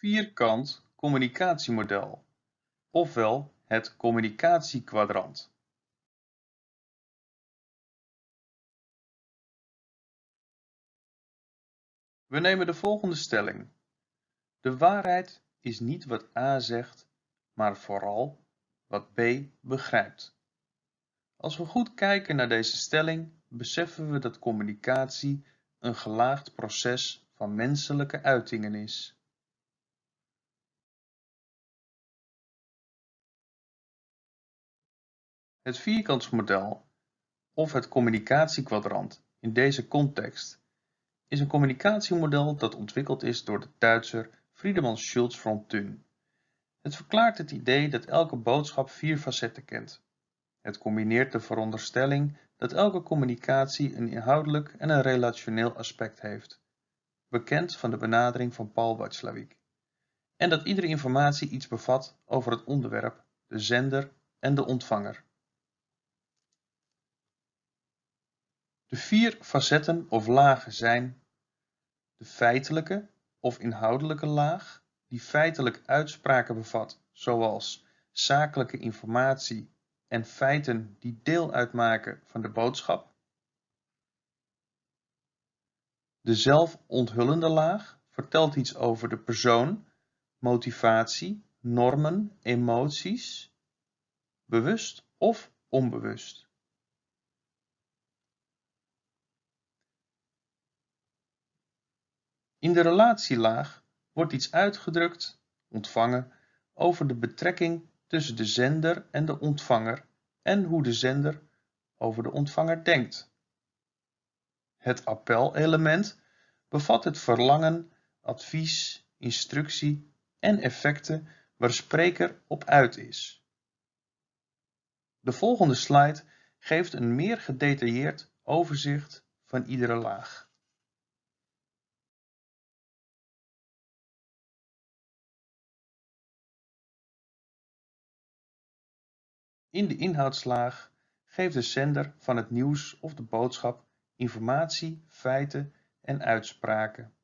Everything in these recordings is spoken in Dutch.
vierkant communicatiemodel, ofwel het communicatiekwadrant. We nemen de volgende stelling. De waarheid is niet wat A zegt, maar vooral wat B begrijpt. Als we goed kijken naar deze stelling, beseffen we dat communicatie een gelaagd proces van menselijke uitingen is. Het vierkantsmodel of het communicatiekwadrant in deze context is een communicatiemodel dat ontwikkeld is door de Duitser Friedemann Schulz von Thun. Het verklaart het idee dat elke boodschap vier facetten kent. Het combineert de veronderstelling dat elke communicatie een inhoudelijk en een relationeel aspect heeft, bekend van de benadering van Paul Watzlawick, en dat iedere informatie iets bevat over het onderwerp, de zender en de ontvanger. De vier facetten of lagen zijn de feitelijke of inhoudelijke laag, die feitelijk uitspraken bevat, zoals zakelijke informatie en feiten die deel uitmaken van de boodschap. De zelfonthullende laag vertelt iets over de persoon, motivatie, normen, emoties, bewust of onbewust. In de relatielaag wordt iets uitgedrukt, ontvangen, over de betrekking tussen de zender en de ontvanger en hoe de zender over de ontvanger denkt. Het appelelement bevat het verlangen, advies, instructie en effecten waar spreker op uit is. De volgende slide geeft een meer gedetailleerd overzicht van iedere laag. In de inhoudslaag geeft de zender van het nieuws of de boodschap informatie, feiten en uitspraken.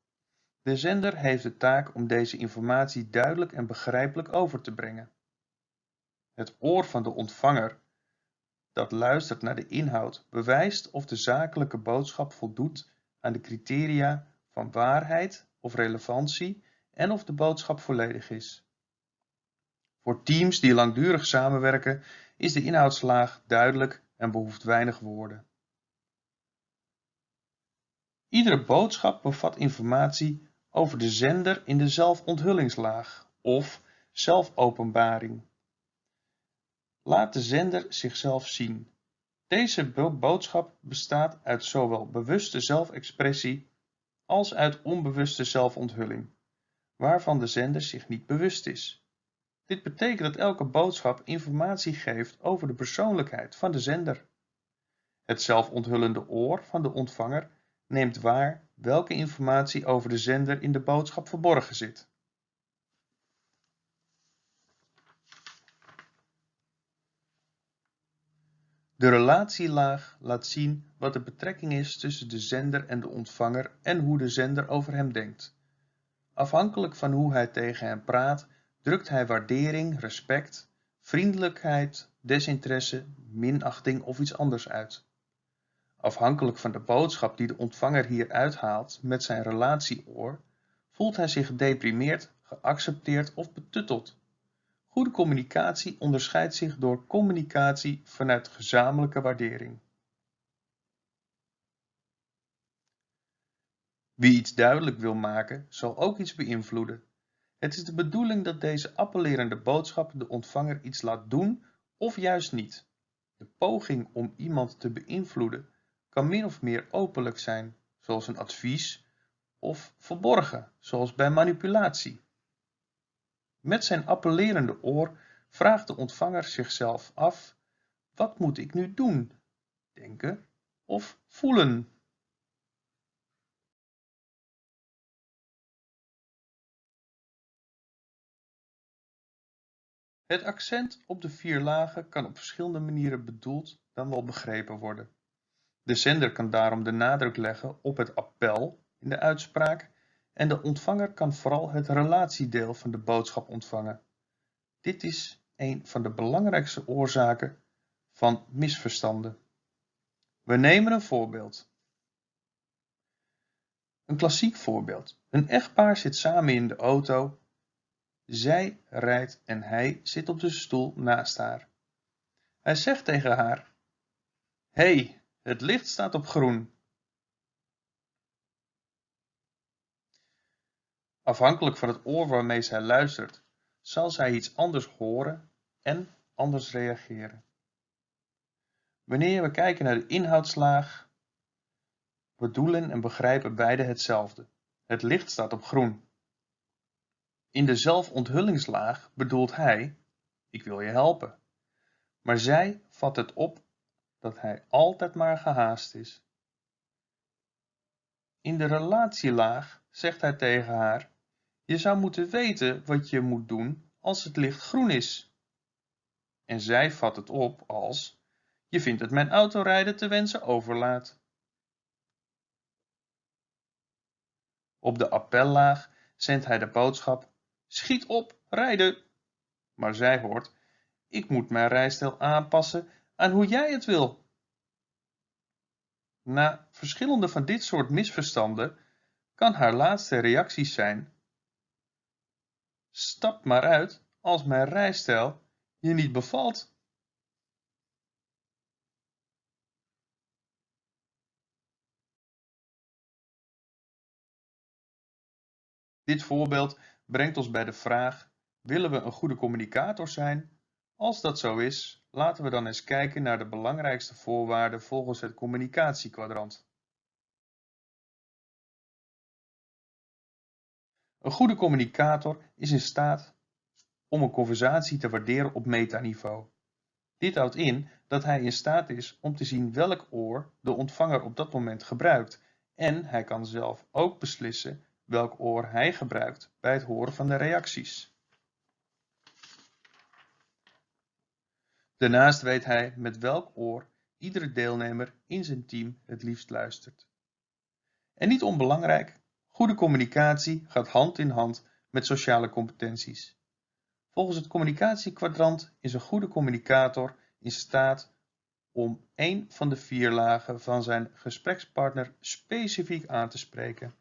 De zender heeft de taak om deze informatie duidelijk en begrijpelijk over te brengen. Het oor van de ontvanger dat luistert naar de inhoud bewijst of de zakelijke boodschap voldoet aan de criteria van waarheid of relevantie en of de boodschap volledig is. Voor teams die langdurig samenwerken is de inhoudslaag duidelijk en behoeft weinig woorden. Iedere boodschap bevat informatie over de zender in de zelfonthullingslaag of zelfopenbaring. Laat de zender zichzelf zien. Deze boodschap bestaat uit zowel bewuste zelfexpressie als uit onbewuste zelfonthulling, waarvan de zender zich niet bewust is. Dit betekent dat elke boodschap informatie geeft over de persoonlijkheid van de zender. Het zelfonthullende oor van de ontvanger neemt waar welke informatie over de zender in de boodschap verborgen zit. De relatielaag laat zien wat de betrekking is tussen de zender en de ontvanger en hoe de zender over hem denkt. Afhankelijk van hoe hij tegen hem praat, drukt hij waardering, respect, vriendelijkheid, desinteresse, minachting of iets anders uit. Afhankelijk van de boodschap die de ontvanger hier uithaalt met zijn relatieoor, voelt hij zich gedeprimeerd, geaccepteerd of betutteld. Goede communicatie onderscheidt zich door communicatie vanuit gezamenlijke waardering. Wie iets duidelijk wil maken, zal ook iets beïnvloeden. Het is de bedoeling dat deze appellerende boodschap de ontvanger iets laat doen of juist niet. De poging om iemand te beïnvloeden kan min of meer openlijk zijn, zoals een advies, of verborgen, zoals bij manipulatie. Met zijn appellerende oor vraagt de ontvanger zichzelf af: wat moet ik nu doen, denken of voelen? Het accent op de vier lagen kan op verschillende manieren bedoeld dan wel begrepen worden. De zender kan daarom de nadruk leggen op het appel in de uitspraak en de ontvanger kan vooral het relatiedeel van de boodschap ontvangen. Dit is een van de belangrijkste oorzaken van misverstanden. We nemen een voorbeeld. Een klassiek voorbeeld. Een echtpaar zit samen in de auto. Zij rijdt en hij zit op de stoel naast haar. Hij zegt tegen haar: hey, het licht staat op groen. Afhankelijk van het oor waarmee zij luistert, zal zij iets anders horen en anders reageren. Wanneer we kijken naar de inhoudslaag, bedoelen en begrijpen beide hetzelfde. Het licht staat op groen. In de zelfonthullingslaag bedoelt hij, ik wil je helpen. Maar zij vat het op dat hij altijd maar gehaast is. In de relatielaag zegt hij tegen haar, je zou moeten weten wat je moet doen als het licht groen is. En zij vat het op als, je vindt dat mijn autorijden te wensen overlaat. Op de appellaag zendt hij de boodschap, schiet op, rijden. Maar zij hoort, ik moet mijn rijstijl aanpassen aan hoe jij het wil. Na verschillende van dit soort misverstanden kan haar laatste reacties zijn: Stap maar uit als mijn rijstijl je niet bevalt. Dit voorbeeld brengt ons bij de vraag: willen we een goede communicator zijn? Als dat zo is, laten we dan eens kijken naar de belangrijkste voorwaarden volgens het communicatiekwadrant. Een goede communicator is in staat om een conversatie te waarderen op metaniveau. Dit houdt in dat hij in staat is om te zien welk oor de ontvanger op dat moment gebruikt en hij kan zelf ook beslissen welk oor hij gebruikt bij het horen van de reacties. Daarnaast weet hij met welk oor iedere deelnemer in zijn team het liefst luistert. En niet onbelangrijk, goede communicatie gaat hand in hand met sociale competenties. Volgens het communicatiekwadrant is een goede communicator in staat om één van de vier lagen van zijn gesprekspartner specifiek aan te spreken.